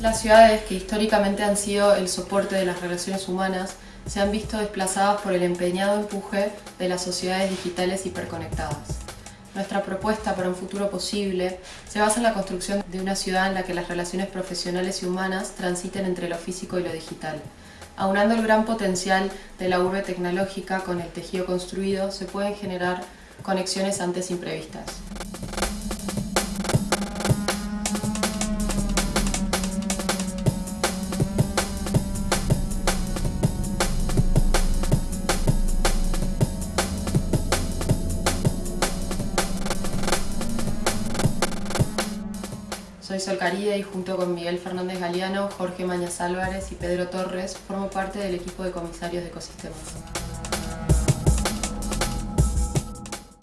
Las ciudades, que históricamente han sido el soporte de las relaciones humanas, se han visto desplazadas por el empeñado empuje de las sociedades digitales hiperconectadas. Nuestra propuesta para un futuro posible se basa en la construcción de una ciudad en la que las relaciones profesionales y humanas transiten entre lo físico y lo digital. Aunando el gran potencial de la urbe tecnológica con el tejido construido, se pueden generar conexiones antes imprevistas. Soy Sol Caride y junto con Miguel Fernández Galeano, Jorge Mañas Álvarez y Pedro Torres formo parte del equipo de comisarios de ecosistemas.